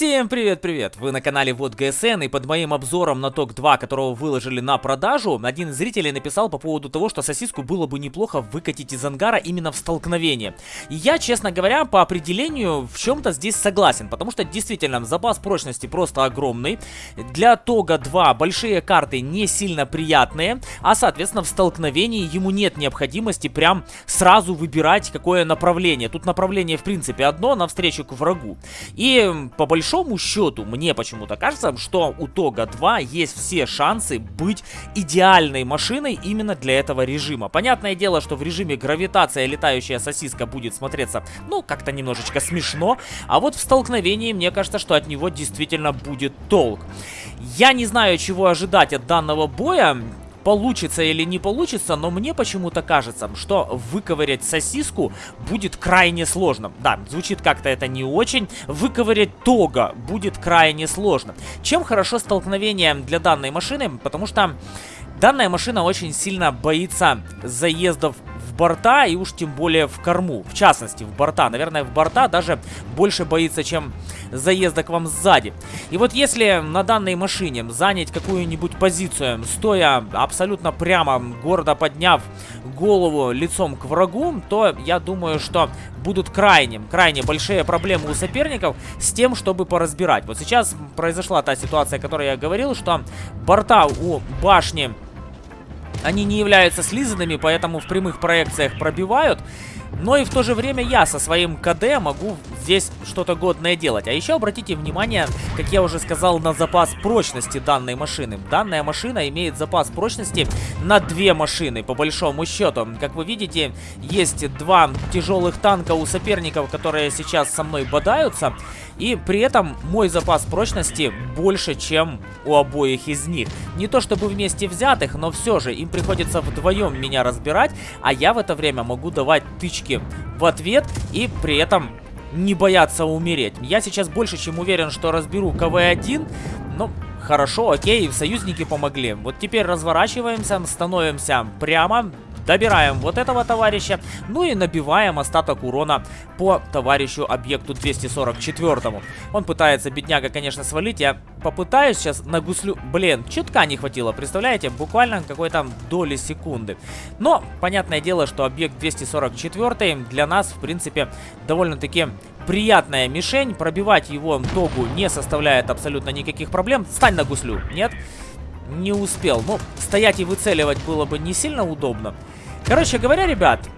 Всем привет-привет! Вы на канале Вот ГСН и под моим обзором на ТОК 2, которого выложили на продажу, один из зрителей написал по поводу того, что сосиску было бы неплохо выкатить из ангара именно в столкновение. И я, честно говоря, по определению в чем-то здесь согласен, потому что действительно запас прочности просто огромный. Для ТОГа 2 большие карты не сильно приятные, а соответственно в столкновении ему нет необходимости прям сразу выбирать какое направление. Тут направление в принципе одно, навстречу к врагу. И по большому счету, мне почему-то кажется, что у Тога 2 есть все шансы быть идеальной машиной именно для этого режима. Понятное дело, что в режиме гравитация летающая сосиска будет смотреться, ну, как-то немножечко смешно, а вот в столкновении, мне кажется, что от него действительно будет толк. Я не знаю, чего ожидать от данного боя, получится или не получится, но мне почему-то кажется, что выковырять сосиску будет крайне сложно. Да, звучит как-то это не очень. Выковырять тога будет крайне сложно. Чем хорошо столкновение для данной машины? Потому что данная машина очень сильно боится заездов борта и уж тем более в корму. В частности, в борта. Наверное, в борта даже больше боится, чем заезда к вам сзади. И вот если на данной машине занять какую-нибудь позицию, стоя абсолютно прямо, гордо подняв голову лицом к врагу, то я думаю, что будут крайне, крайне большие проблемы у соперников с тем, чтобы поразбирать. Вот сейчас произошла та ситуация, о которой я говорил, что борта у башни они не являются слизанными, поэтому в прямых проекциях пробивают. Но и в то же время я со своим КД могу здесь что-то годное делать. А еще обратите внимание, как я уже сказал, на запас прочности данной машины. Данная машина имеет запас прочности на две машины, по большому счету. Как вы видите, есть два тяжелых танка у соперников, которые сейчас со мной бодаются. И при этом мой запас прочности больше, чем у обоих из них. Не то чтобы вместе взятых, но все же им приходится вдвоем меня разбирать, а я в это время могу давать тычки в ответ и при этом не бояться умереть. Я сейчас больше чем уверен, что разберу КВ-1, ну, хорошо, окей, союзники помогли. Вот теперь разворачиваемся, становимся прямо, Добираем вот этого товарища, ну и набиваем остаток урона по товарищу объекту 244. Он пытается, бедняга, конечно, свалить. Я попытаюсь сейчас на гуслю... Блин, чутка не хватило, представляете? Буквально какой-то доли секунды. Но, понятное дело, что объект 244 для нас, в принципе, довольно-таки приятная мишень. Пробивать его тогу не составляет абсолютно никаких проблем. Стань на гуслю. Нет? Не успел. Ну, стоять и выцеливать было бы не сильно удобно. Короче говоря, ребят,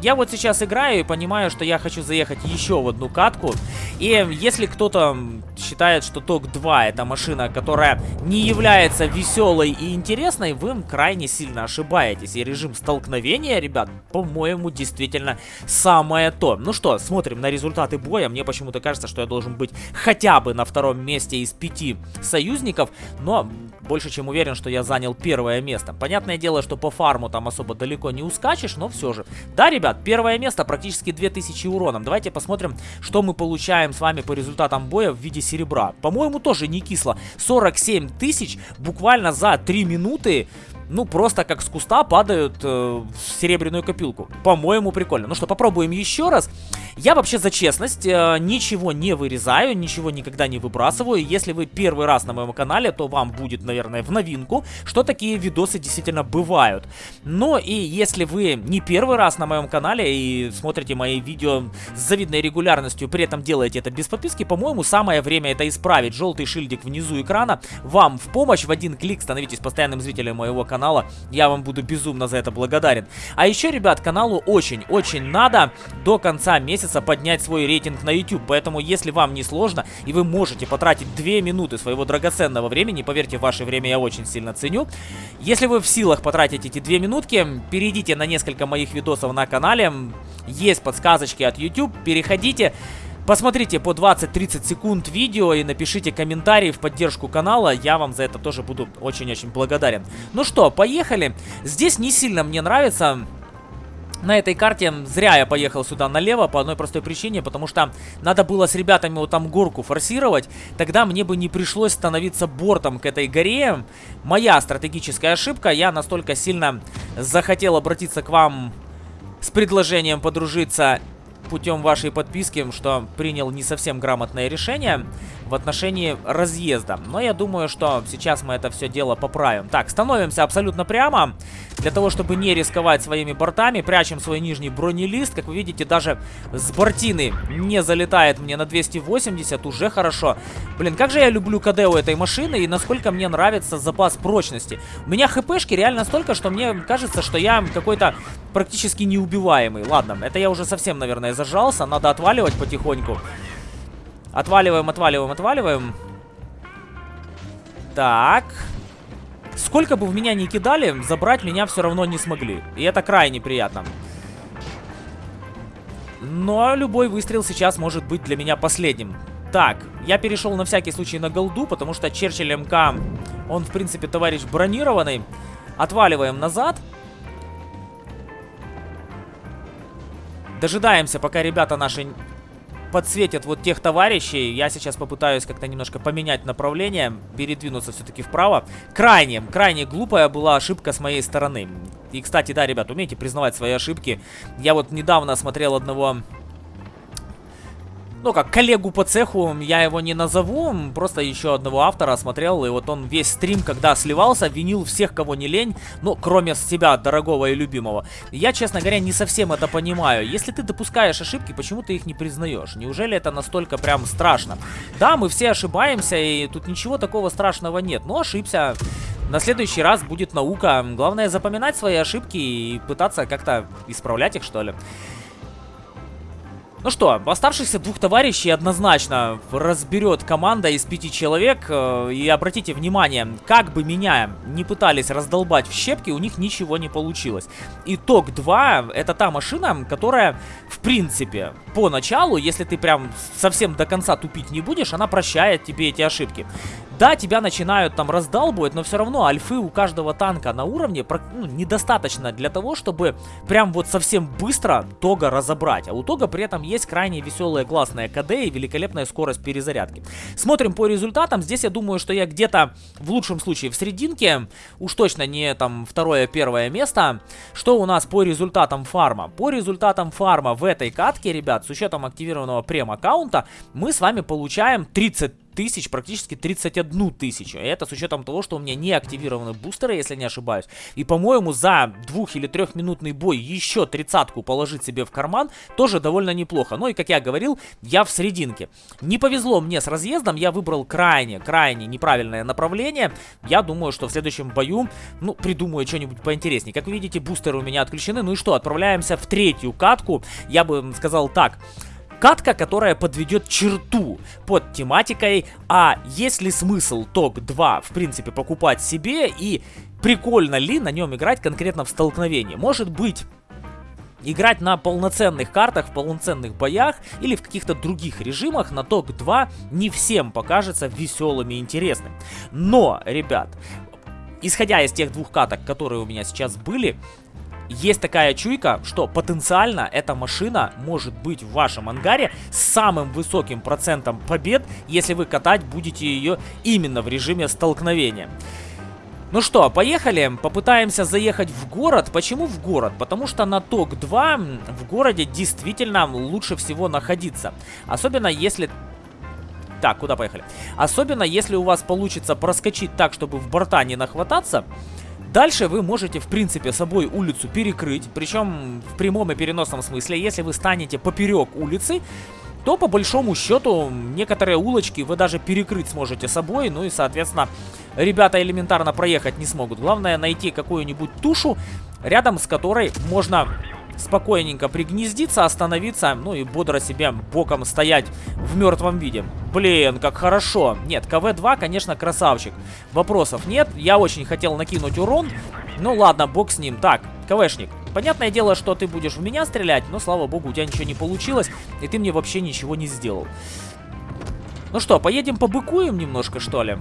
я вот сейчас играю и понимаю, что я хочу заехать еще в одну катку. И если кто-то считает, что ТОК-2 это машина, которая не является веселой и интересной, вы крайне сильно ошибаетесь. И режим столкновения, ребят, по-моему, действительно самое то. Ну что, смотрим на результаты боя. Мне почему-то кажется, что я должен быть хотя бы на втором месте из пяти союзников. Но больше чем уверен, что я занял первое место. Понятное дело, что по фарму там особо далеко не ускачешь, но все же. Да, ребят, первое место, практически 2000 уроном. Давайте посмотрим, что мы получаем с вами по результатам боя в виде серебра. По-моему, тоже не кисло. 47 тысяч буквально за 3 минуты ну, просто как с куста падают э, в серебряную копилку. По-моему, прикольно. Ну что, попробуем еще раз. Я вообще за честность э, ничего не вырезаю, ничего никогда не выбрасываю. Если вы первый раз на моем канале, то вам будет, наверное, в новинку, что такие видосы действительно бывают. Но и если вы не первый раз на моем канале и смотрите мои видео с завидной регулярностью, при этом делаете это без подписки, по-моему, самое время это исправить. Желтый шильдик внизу экрана вам в помощь. В один клик становитесь постоянным зрителем моего канала канала. Я вам буду безумно за это благодарен. А еще, ребят, каналу очень-очень надо до конца месяца поднять свой рейтинг на YouTube. Поэтому, если вам не сложно и вы можете потратить 2 минуты своего драгоценного времени, поверьте, ваше время я очень сильно ценю. Если вы в силах потратить эти 2 минутки, перейдите на несколько моих видосов на канале. Есть подсказочки от YouTube, переходите. Посмотрите по 20-30 секунд видео и напишите комментарий в поддержку канала. Я вам за это тоже буду очень-очень благодарен. Ну что, поехали. Здесь не сильно мне нравится... На этой карте зря я поехал сюда налево по одной простой причине, потому что надо было с ребятами вот там горку форсировать, тогда мне бы не пришлось становиться бортом к этой горе. Моя стратегическая ошибка, я настолько сильно захотел обратиться к вам с предложением подружиться путем вашей подписки, что принял не совсем грамотное решение. В отношении разъезда. Но я думаю, что сейчас мы это все дело поправим. Так, становимся абсолютно прямо. Для того, чтобы не рисковать своими бортами, прячем свой нижний бронелист. Как вы видите, даже с бортины не залетает мне на 280, уже хорошо. Блин, как же я люблю КД у этой машины и насколько мне нравится запас прочности. У меня хпшки реально столько, что мне кажется, что я какой-то практически неубиваемый. Ладно, это я уже совсем, наверное, зажался. Надо отваливать потихоньку. Отваливаем, отваливаем, отваливаем. Так. Сколько бы в меня ни кидали, забрать меня все равно не смогли. И это крайне приятно. Но любой выстрел сейчас может быть для меня последним. Так, я перешел на всякий случай на голду, потому что Черчилль МК, он, в принципе, товарищ бронированный. Отваливаем назад. Дожидаемся, пока ребята наши подсветят вот тех товарищей. Я сейчас попытаюсь как-то немножко поменять направление, передвинуться все-таки вправо. Крайне, крайне глупая была ошибка с моей стороны. И, кстати, да, ребят, умейте признавать свои ошибки. Я вот недавно смотрел одного ну как, коллегу по цеху, я его не назову, просто еще одного автора смотрел, и вот он весь стрим, когда сливался, винил всех, кого не лень, ну, кроме себя, дорогого и любимого. Я, честно говоря, не совсем это понимаю. Если ты допускаешь ошибки, почему ты их не признаешь? Неужели это настолько прям страшно? Да, мы все ошибаемся, и тут ничего такого страшного нет, но ошибся. На следующий раз будет наука. Главное запоминать свои ошибки и пытаться как-то исправлять их, что ли. Ну что, оставшихся двух товарищей однозначно разберет команда из пяти человек. Э, и обратите внимание, как бы меня не пытались раздолбать в щепки, у них ничего не получилось. Итог 2 это та машина, которая, в принципе, поначалу, если ты прям совсем до конца тупить не будешь, она прощает тебе эти ошибки. Да, тебя начинают там раздалбывать, но все равно альфы у каждого танка на уровне ну, недостаточно для того, чтобы прям вот совсем быстро Тога разобрать. А у Тога при этом есть крайне веселая классная КД и великолепная скорость перезарядки. Смотрим по результатам. Здесь я думаю, что я где-то в лучшем случае в серединке. Уж точно не там второе-первое место. Что у нас по результатам фарма? По результатам фарма в этой катке, ребят, с учетом активированного прем-аккаунта, мы с вами получаем 30 тысяч, практически 31 тысячу. Это с учетом того, что у меня не активированы бустеры, если не ошибаюсь. И, по-моему, за двух- или трехминутный бой еще тридцатку положить себе в карман тоже довольно неплохо. Ну и, как я говорил, я в серединке. Не повезло мне с разъездом, я выбрал крайне, крайне неправильное направление. Я думаю, что в следующем бою, ну, придумаю что-нибудь поинтереснее. Как вы видите, бустеры у меня отключены. Ну и что, отправляемся в третью катку. Я бы сказал так... Катка, которая подведет черту под тематикой, а есть ли смысл ТОК 2 в принципе покупать себе и прикольно ли на нем играть конкретно в столкновении. Может быть... Играть на полноценных картах, в полноценных боях или в каких-то других режимах на ТОК 2 не всем покажется веселым и интересным. Но, ребят, исходя из тех двух каток, которые у меня сейчас были, есть такая чуйка, что потенциально эта машина может быть в вашем ангаре с самым высоким процентом побед, если вы катать будете ее именно в режиме столкновения. Ну что, поехали, попытаемся заехать в город. Почему в город? Потому что на ТОК-2 в городе действительно лучше всего находиться. Особенно если так, куда поехали? Особенно, если у вас получится проскочить так, чтобы в борта не нахвататься, Дальше вы можете, в принципе, собой улицу перекрыть, причем в прямом и переносном смысле. Если вы станете поперек улицы, то по большому счету некоторые улочки вы даже перекрыть сможете собой, ну и, соответственно, ребята элементарно проехать не смогут. Главное найти какую-нибудь тушу, рядом с которой можно спокойненько пригнездиться, остановиться, ну и бодро себе боком стоять в мертвом виде. Блин, как хорошо. Нет, КВ-2, конечно, красавчик. Вопросов нет. Я очень хотел накинуть урон. Ну ладно, бог с ним. Так, КВшник. Понятное дело, что ты будешь в меня стрелять, но, слава богу, у тебя ничего не получилось, и ты мне вообще ничего не сделал. Ну что, поедем побыкуем немножко, что ли?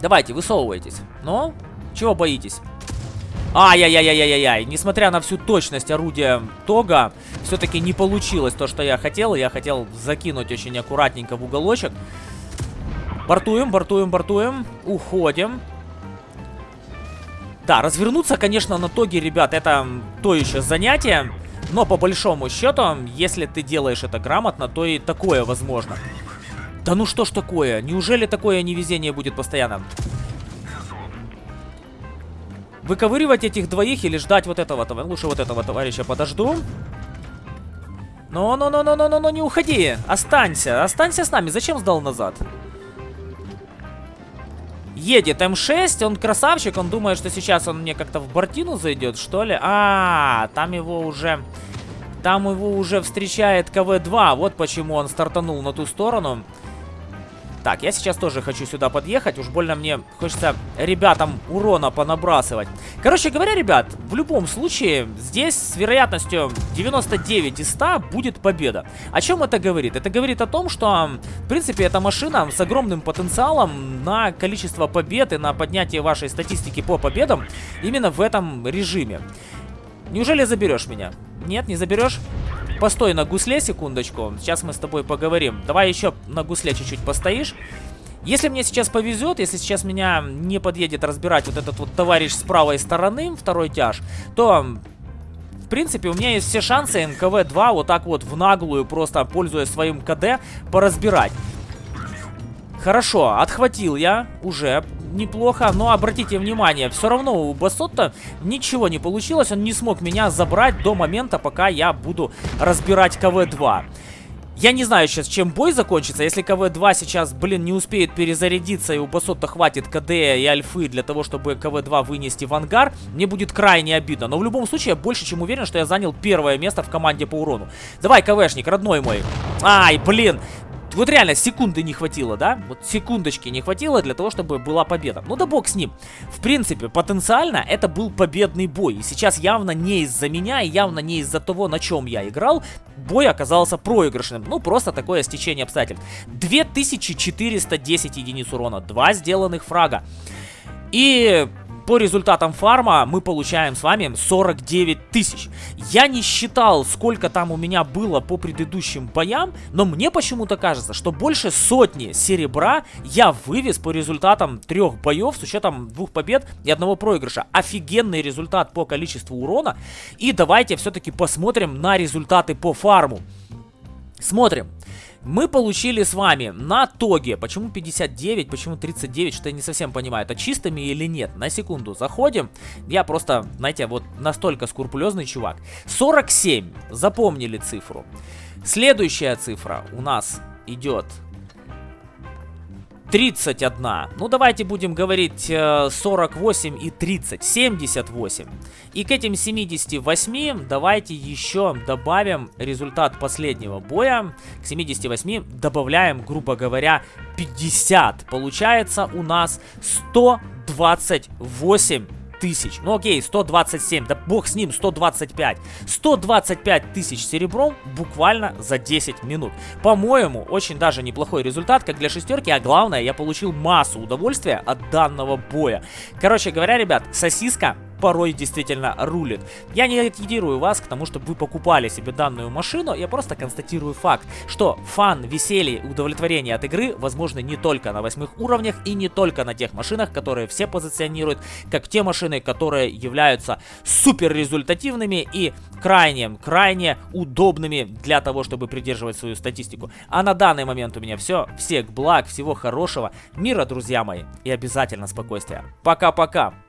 Давайте, высовывайтесь. Ну, чего боитесь? Ай-яй-яй-яй-яй-яй. Несмотря на всю точность орудия Тога, все-таки не получилось то, что я хотел. Я хотел закинуть очень аккуратненько в уголочек. Бортуем, бортуем, бортуем. Уходим. Да, развернуться, конечно, на Тоге, ребят, это то еще занятие. Но по большому счету, если ты делаешь это грамотно, то и такое возможно. Да ну что ж такое? Неужели такое невезение будет постоянно? Выковыривать этих двоих или ждать вот этого? Лучше вот этого товарища подожду. Ну-ну-ну-ну-ну-ну, не уходи. Останься, останься с нами. Зачем сдал назад? Едет М6, он красавчик, он думает, что сейчас он мне как-то в бортину зайдет, что ли? А, там его уже... Там его уже встречает КВ-2, вот почему он стартанул на ту сторону. Так, я сейчас тоже хочу сюда подъехать. Уж больно мне хочется ребятам урона понабрасывать. Короче говоря, ребят, в любом случае, здесь с вероятностью 99 из 100 будет победа. О чем это говорит? Это говорит о том, что, в принципе, эта машина с огромным потенциалом на количество побед и на поднятие вашей статистики по победам именно в этом режиме. Неужели заберешь меня? Нет, не заберешь? Постой на гусле секундочку. Сейчас мы с тобой поговорим. Давай еще на гусле чуть-чуть постоишь. Если мне сейчас повезет, если сейчас меня не подъедет разбирать вот этот вот товарищ с правой стороны, второй тяж, то, в принципе, у меня есть все шансы НКВ-2 вот так вот в наглую, просто пользуясь своим КД, поразбирать. Хорошо, отхватил я уже неплохо, но обратите внимание, все равно у Басотта ничего не получилось, он не смог меня забрать до момента, пока я буду разбирать КВ-2. Я не знаю сейчас, чем бой закончится. Если КВ-2 сейчас, блин, не успеет перезарядиться и у Басотта хватит КД и Альфы для того, чтобы КВ-2 вынести в ангар, мне будет крайне обидно. Но в любом случае, я больше чем уверен, что я занял первое место в команде по урону. Давай, КВшник, родной мой. Ай, блин, вот реально секунды не хватило, да? Вот секундочки не хватило для того, чтобы была победа. Ну да бог с ним. В принципе, потенциально это был победный бой. И сейчас явно не из-за меня, явно не из-за того, на чем я играл, бой оказался проигрышным. Ну, просто такое стечение обстоятельств. 2410 единиц урона, два сделанных фрага. И по результатам фарма мы получаем с вами 49 тысяч. Я не считал, сколько там у меня было по предыдущим боям, но мне почему-то кажется, что больше сотни серебра я вывез по результатам трех боев с учетом двух побед и одного проигрыша. Офигенный результат по количеству урона. И давайте все-таки посмотрим на результаты по фарму. Смотрим. Мы получили с вами на тоге, почему 59, почему 39, что я не совсем понимаю, это чистыми или нет. На секунду заходим, я просто, знаете, вот настолько скрупулезный чувак. 47, запомнили цифру. Следующая цифра у нас идет 31. Ну, давайте будем говорить 48 э, и 30. 78. И к этим 78 давайте еще добавим результат последнего боя. К 78 добавляем, грубо говоря, 50. Получается у нас 128 тысяч. Ну окей, 127, да бог с ним, 125. 125 тысяч серебром буквально за 10 минут. По-моему, очень даже неплохой результат, как для шестерки, а главное, я получил массу удовольствия от данного боя. Короче говоря, ребят, сосиска порой действительно рулит. Я не агитирую вас к тому, чтобы вы покупали себе данную машину, я просто констатирую факт, что фан, веселье и удовлетворение от игры возможны не только на восьмых уровнях и не только на тех машинах, которые все позиционируют как те машины, которые являются супер результативными и крайне, крайне удобными для того, чтобы придерживать свою статистику. А на данный момент у меня все. Всех благ, всего хорошего, мира, друзья мои, и обязательно спокойствия. Пока-пока!